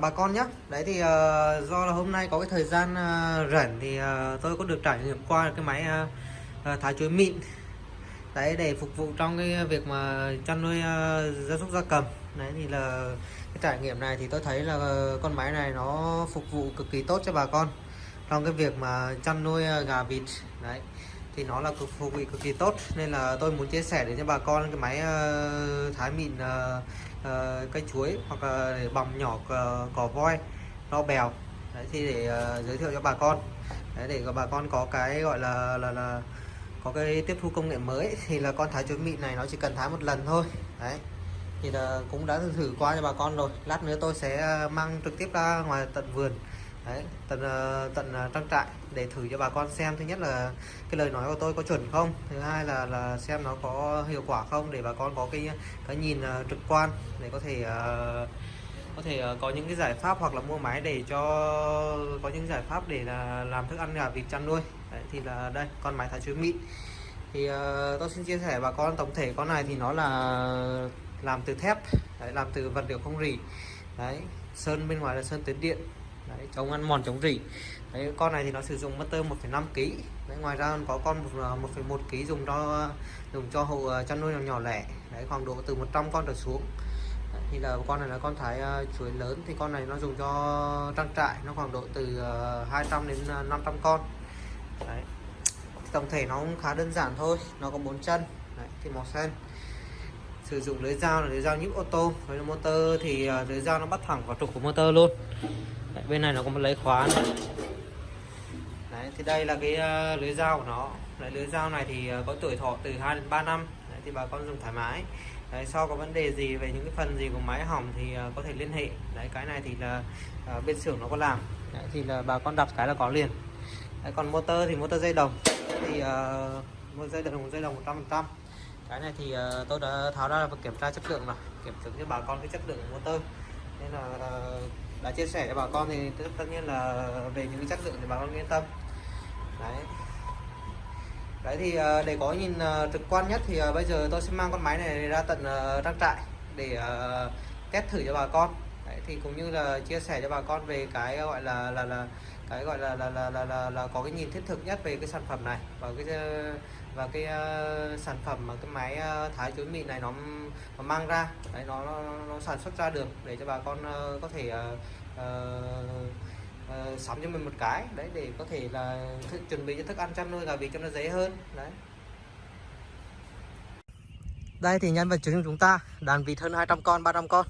bà con nhé đấy thì uh, do là hôm nay có cái thời gian uh, rảnh thì uh, tôi có được trải nghiệm qua cái máy uh, uh, thái chuối mịn. Đấy để phục vụ trong cái việc mà chăn nuôi uh, gia súc gia cầm. Đấy thì là cái trải nghiệm này thì tôi thấy là con máy này nó phục vụ cực kỳ tốt cho bà con trong cái việc mà chăn nuôi gà vịt. Đấy thì nó là cực phục vụ cực kỳ tốt. Nên là tôi muốn chia sẻ đến cho bà con cái máy uh, thái mịn uh, uh, cây chuối hoặc là để bằm nhỏ cỏ, cỏ voi rau bèo. Đấy thì để uh, giới thiệu cho bà con. Đấy, để bà con có cái gọi là là là có cái tiếp thu công nghệ mới thì là con thái chuối mịn này nó chỉ cần thái một lần thôi. Đấy thì là cũng đã thử qua cho bà con rồi. Lát nữa tôi sẽ ờ, mang trực tiếp ra ngoài tận vườn đấy tận ờ, tận ờ, trang trại để thử cho bà con xem. Thứ nhất là cái lời nói của tôi có chuẩn không? Thứ hai là là xem nó có hiệu quả không để bà con có cái cái nhìn ờ, trực quan để có thể uh, có thể có những cái giải pháp hoặc là mua máy để cho có những giải pháp để là làm thức ăn gà vịt chăn nuôi. Đấy, thì là đây con máy thái chuối mịn. Thì uh, tôi xin chia sẻ bà con tổng thể con này thì nó là làm từ thép đấy, làm từ vật liệu không rỉ. Đấy sơn bên ngoài là sơn tuyến điện đấy, chống ăn mòn chống rỉ. Đấy, con này thì nó sử dụng motor 1,5 kg đấy, ngoài ra có con 1,1 à, kg dùng cho dùng cho hộ à, chăn nuôi nhỏ, nhỏ lẻ. Đấy khoảng độ từ 100 con trở xuống. Đấy, thì là con này là con thái à, chuối lớn. Thì con này nó dùng cho trang trại nó khoảng độ từ 200 đến 500 con. Đấy. tổng thể nó cũng khá đơn giản thôi. Nó có bốn chân. Đấy, thì màu xanh. Sử dụng lưới dao là lưới dao nhíp ô tô. Với motor thì lưới dao nó bắt thẳng vào trục của motor luôn đấy, bên này nó có một lấy khóa nữa. Đấy, thì đây là cái uh, lưới dao của nó. Đấy, lưới dao này thì uh, có tuổi thọ từ 2 đến 3 năm. Đấy, thì bà con dùng thoải mái. Đấy, sau có vấn đề gì về những cái phần gì của máy hỏng thì uh, có thể liên hệ. Đấy cái này thì là uh, bên xưởng nó có làm. Đấy, thì là bà con đặt cái là có liền. Đấy, còn motor thì motor dây đồng. Thì uh, một dây đồng dây đồng 100 phần trăm. Cái này thì uh, tôi đã tháo ra và kiểm tra chất lượng rồi. Kiểm chứng cho bà con cái chất lượng của motor. Nên là uh, đã chia sẻ cho bà con thì tất nhiên là về những cái chất lượng thì bà con yên tâm. Đấy. Đấy thì ờ, để có nhìn ờ, trực quan nhất thì ờ, bây giờ tôi sẽ mang con máy này ra tận trang trại để test thử cho bà con. Đấy, thì cũng như là chia sẻ cho bà con về cái gọi là là là cái gọi là là là là, là, là có cái nhìn thiết thực nhất về cái sản phẩm này và cái và cái uh, sản phẩm mà cái máy uh, thái chuối mịn này nó, nó mang ra đấy nó, nó nó sản xuất ra được để cho bà con uh, có thể uh, uh, uh, sắm cho mình một cái đấy để có thể là chuẩn bị cho thức ăn chăn nuôi gà vịt cho nó dễ hơn đấy. Đây thì nhân vật chính chúng ta đàn vịt hơn 200 con 300 con.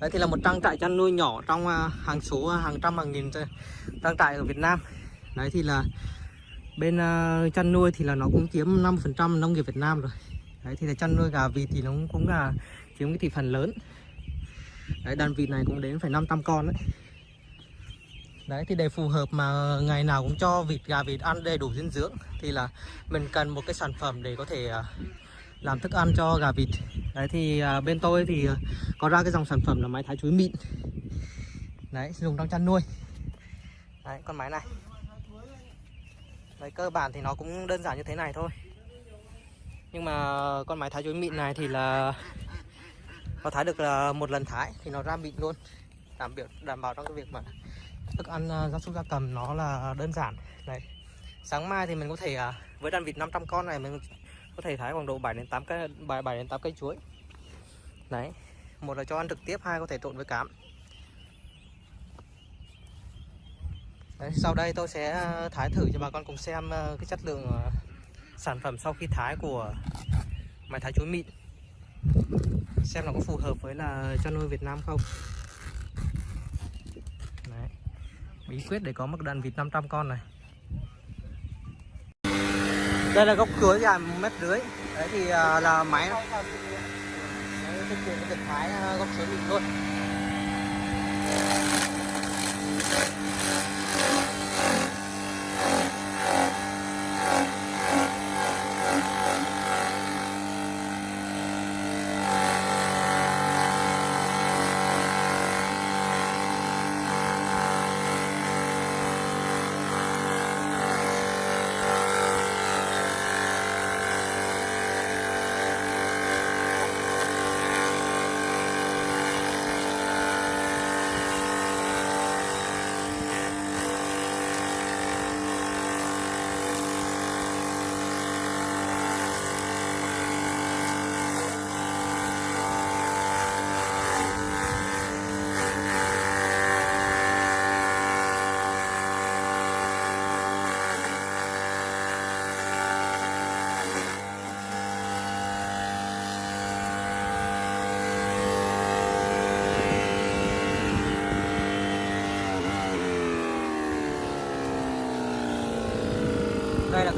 Đấy thì là một trang trại chăn nuôi nhỏ trong hàng số hàng trăm hàng nghìn trang trại ở Việt Nam. Đấy thì là bên uh, chăn nuôi thì là nó cũng chiếm 5% nông nghiệp Việt Nam rồi. Đấy thì là chăn nuôi gà vịt thì nó cũng là chiếm cái thị phần lớn. Đấy đàn vịt này cũng đến phải 500 con đấy. Đấy thì để phù hợp mà ngày nào cũng cho vịt gà vịt ăn đầy đủ dinh dưỡng thì là mình cần một cái sản phẩm để có thể uh, làm thức ăn cho gà vịt. Đấy thì uh, bên tôi thì uh, có ra cái dòng sản phẩm là máy thái chuối mịn. Đấy dùng trong chăn nuôi. Đấy con máy này. Đấy, cơ bản thì nó cũng đơn giản như thế này thôi Nhưng mà con máy thái chuối mịn này thì là Nó thái được là một lần thái thì nó ra mịn luôn Đảm bảo, đảm bảo trong cái việc mà thức ăn à, gia súc gia cầm nó là đơn giản Đấy Sáng mai thì mình có thể à, với đàn vịt 500 con này mình có thể thái khoảng độ 7 đến 8 cây 7 đến 8 cây chuối. Đấy. Một là cho ăn trực tiếp, hai có thể trộn với cám. Đấy, sau đây tôi sẽ ờ, thái thử cho bà con cùng xem ờ, cái chất lượng ờ, sản phẩm sau khi thái của máy thái chuối mịn. Xem nó có phù hợp với là cho nuôi Việt Nam không. Đấy. bí quyết để có một đàn vịt 500 con này. Đây là gốc chuối dài một mét rưỡi. Đấy thì là máy thực hiện cái việc thái gốc chuối mịn thôi.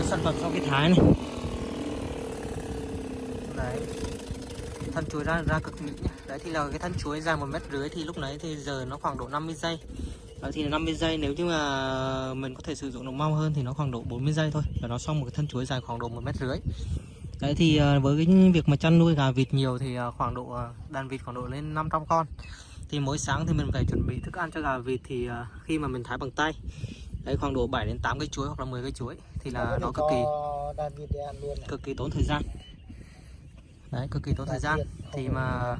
Sản phẩm sau khi thái này. Đấy. Thân chuối ra ra cực mỹ nhá. Đấy, thì là cái thân chuối dài một mét rưỡi thì lúc nãy thì giờ nó khoảng độ 50 giây. Đấy, thì 50 giây. Nếu như mà mình có thể sử dụng được mau hơn thì nó khoảng độ 40 giây thôi. Là nó xong một cái thân chuối dài khoảng độ một mét rưỡi. Đấy, thì ờ, với cái việc mà chăn nuôi gà vịt nhiều thì ờ, khoảng độ ờ, đàn vịt khoảng độ lên 500 con. Thì mỗi sáng thì mình phải chuẩn bị thức ăn cho gà vịt thì khi mà mình thái bằng tay đấy khoảng độ 7 đến 8 cây chuối hoặc là 10 cây chuối thì là nó cực kỳ cực kỳ tốn thời gian. Đấy cực kỳ tốn thời gian. Thì mà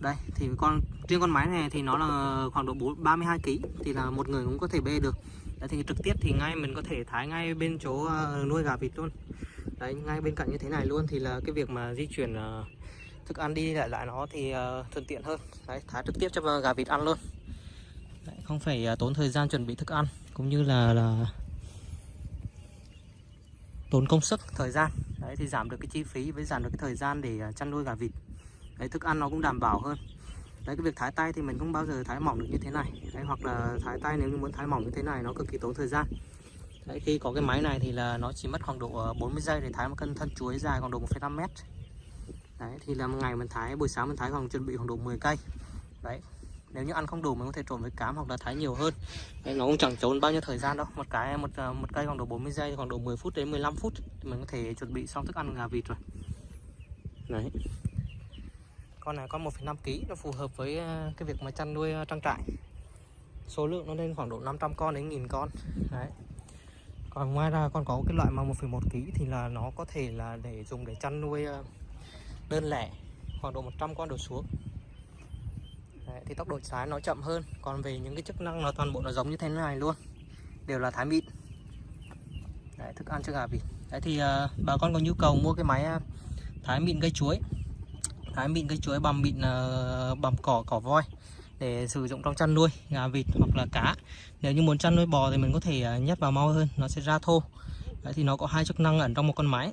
đây thì con riêng con máy này thì nó là khoảng độ 4, 32 kg thì là một người cũng có thể bê được. Đấy, thì trực tiếp thì ngay mình có thể thái ngay bên chỗ ờ, nuôi gà vịt luôn. Đấy ngay bên cạnh như thế này luôn thì là cái việc mà di chuyển ờ, thức ăn đi lại lại nó thì ờ, thuận tiện hơn. Đấy thái trực tiếp cho gà vịt ăn luôn đấy, không phải à, tốn thời gian chuẩn bị thức ăn cũng như là là tốn công sức thời gian. Đấy thì giảm được cái chi phí với giảm được cái thời gian để à, chăn nuôi gà vịt. Đấy thức ăn nó cũng đảm bảo hơn. Đấy cái việc thái tay thì mình không bao giờ thái mỏng được như thế này. Đấy hoặc là thái tay nếu như muốn thái mỏng như thế này nó cực kỳ tốn thời gian. Đấy khi có cái máy này thì là nó chỉ mất khoảng độ à, 40 giây để thái một cân thân chuối dài khoảng độ 1,5 mét. Đấy thì là một ngày mình thái buổi sáng mình thái khoảng chuẩn bị khoảng độ 10 cây. Đấy nếu như ăn không đủ mình có thể trộn với cám hoặc là thái nhiều hơn. Đấy, nó cũng chẳng tốn bao nhiêu thời gian đâu. Một cái một ờ, một cây khoảng độ 40 giây khoảng độ 10 phút đến 15 phút thì mình có thể chuẩn bị xong thức ăn gà vịt rồi. Đấy. Con này con 1,5 kg nó phù hợp với ờ, cái việc mà chăn nuôi ờ, trang trại. Số lượng nó lên khoảng độ 500 con đến 1000 con. Đấy. Còn ngoài ra còn có cái loại mà 1,1 kg thì là nó có thể là để dùng để chăn nuôi đơn lẻ khoảng độ 100 con đổ xuống thì tốc độ xóa nó chậm hơn. Còn về những cái chức năng nó toàn bộ nó giống như thế này luôn. Đều là thái mịn. Đấy, thức ăn cho gà vịt. Đấy thì uh, bà con có nhu cầu mua cái máy ờ, thái mịn cây chuối. Thái mịn cây chuối bằm mịn ờ, uh, bằm cỏ cỏ voi để sử dụng trong chăn nuôi gà vịt hoặc là cá. Nếu như muốn chăn nuôi bò thì mình có thể nhét vào mau hơn nó sẽ ra thô. Đấy, thì nó có hai chức năng ẩn trong một con máy.